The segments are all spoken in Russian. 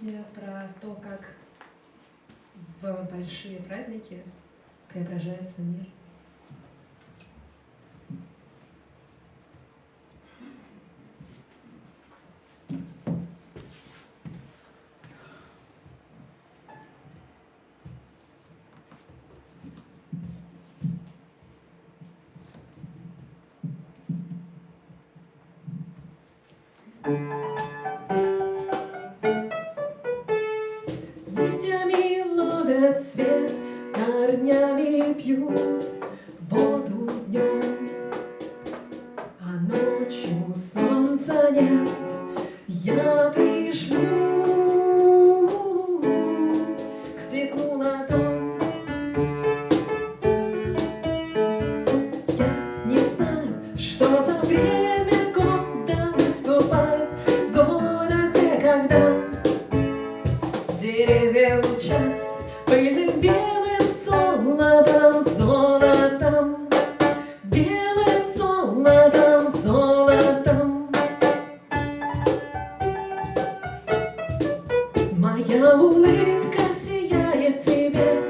песня про то, как в большие праздники преображается мир. землю. улыбка сияет тебе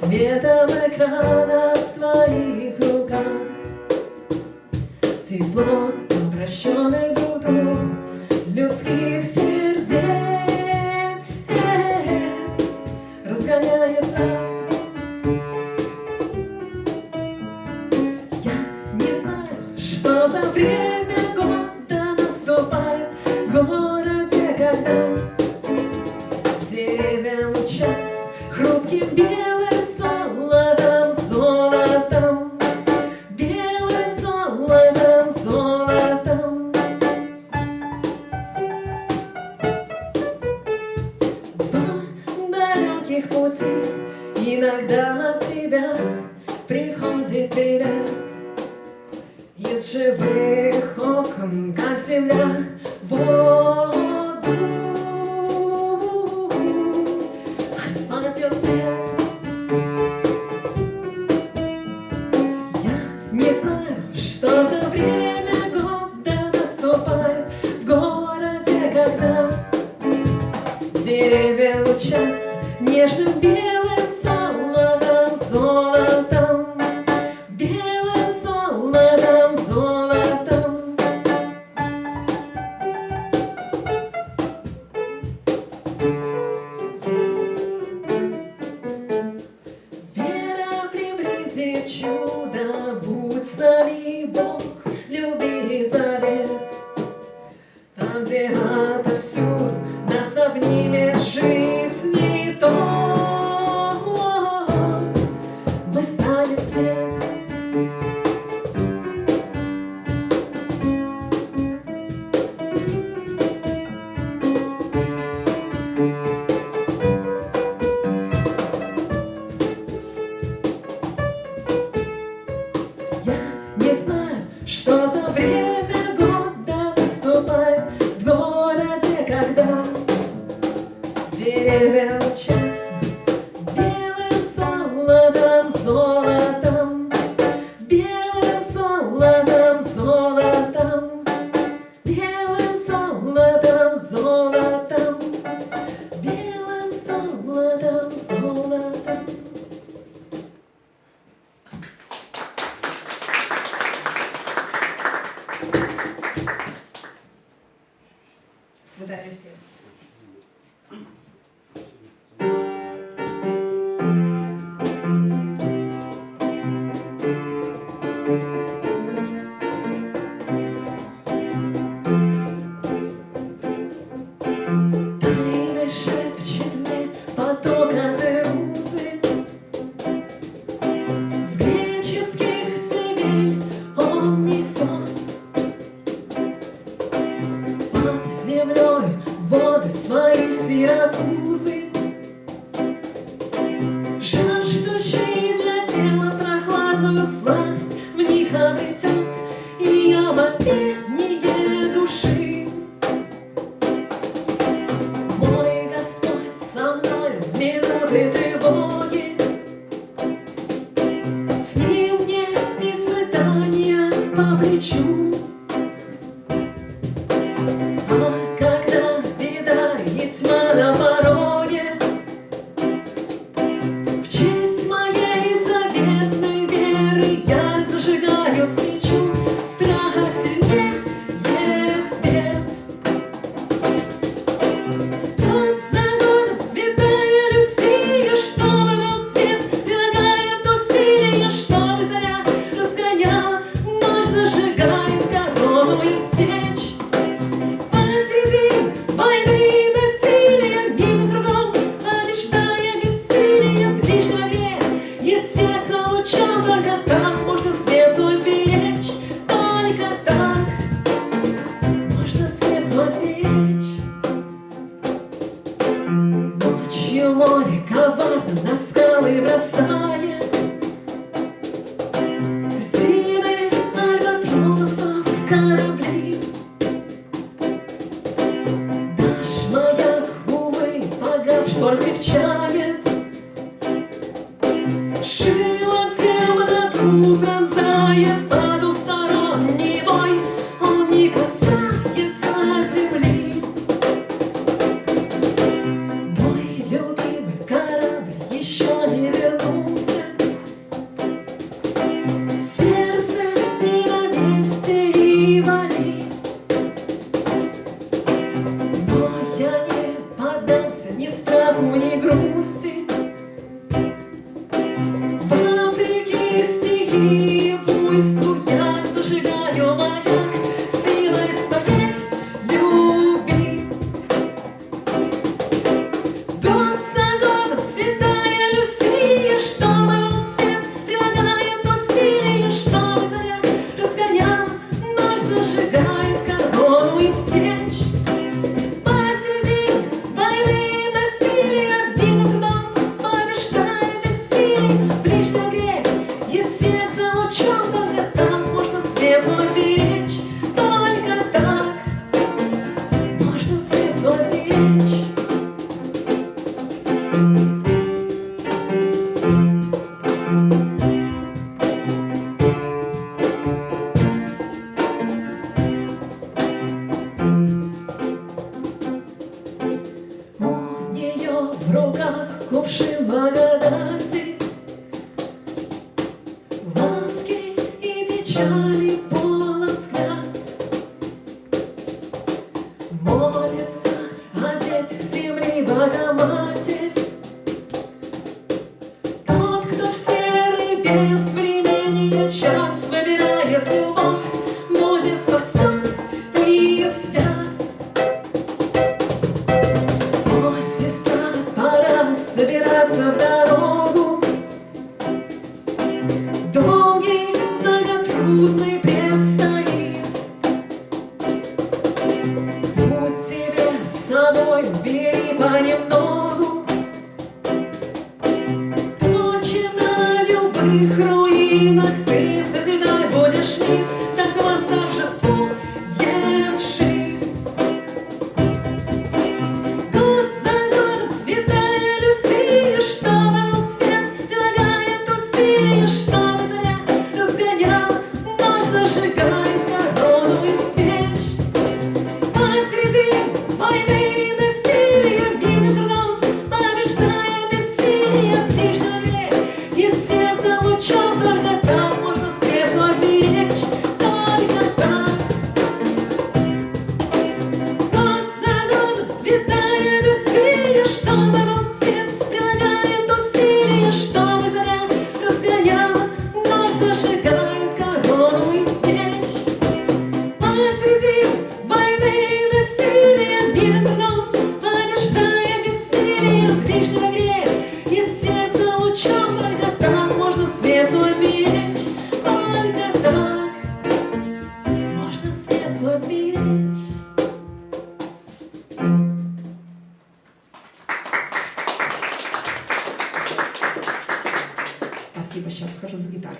Светом экрана в твоих руках. Тепло обращенных белый землей воды свои в Сиракузы. Nasca. Johnny Boy. Спасибо, сейчас расскажу за гитарой.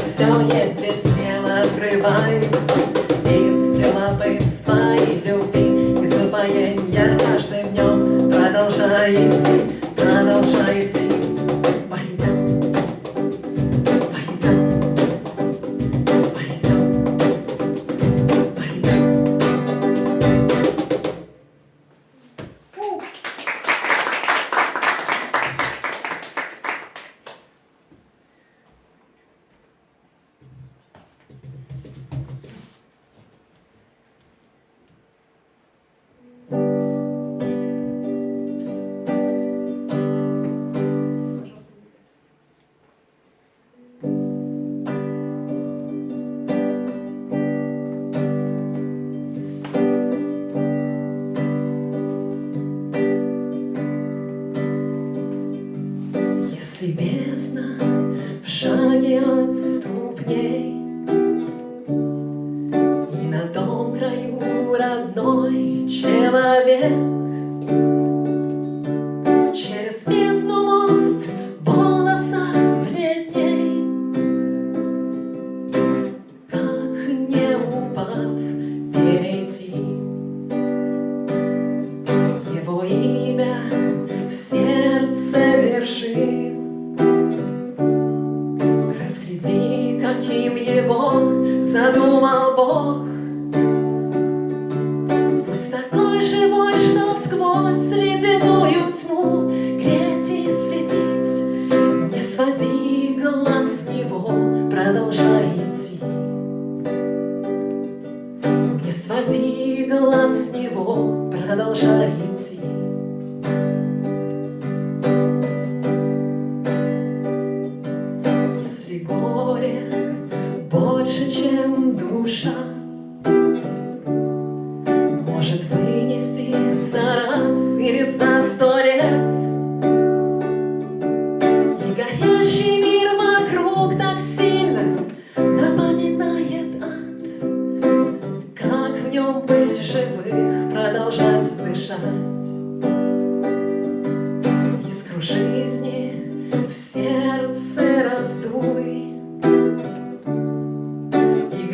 все, если смело открывай. И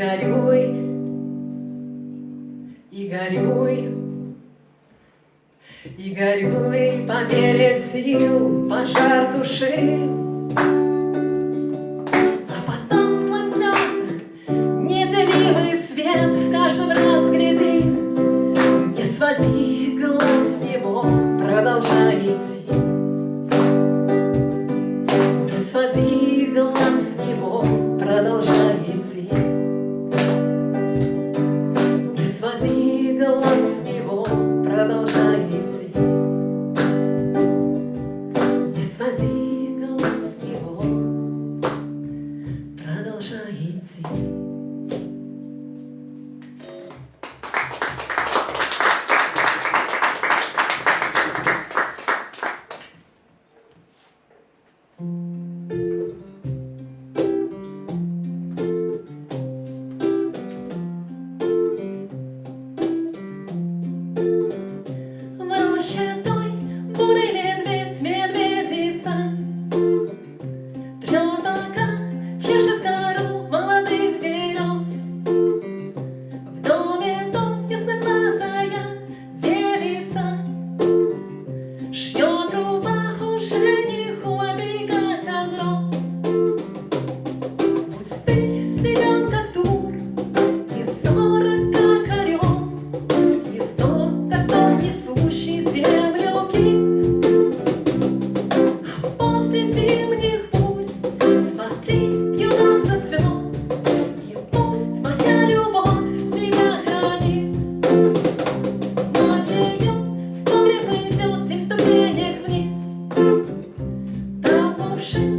горюй, и горюй, и горюй по мере сил пожар души. she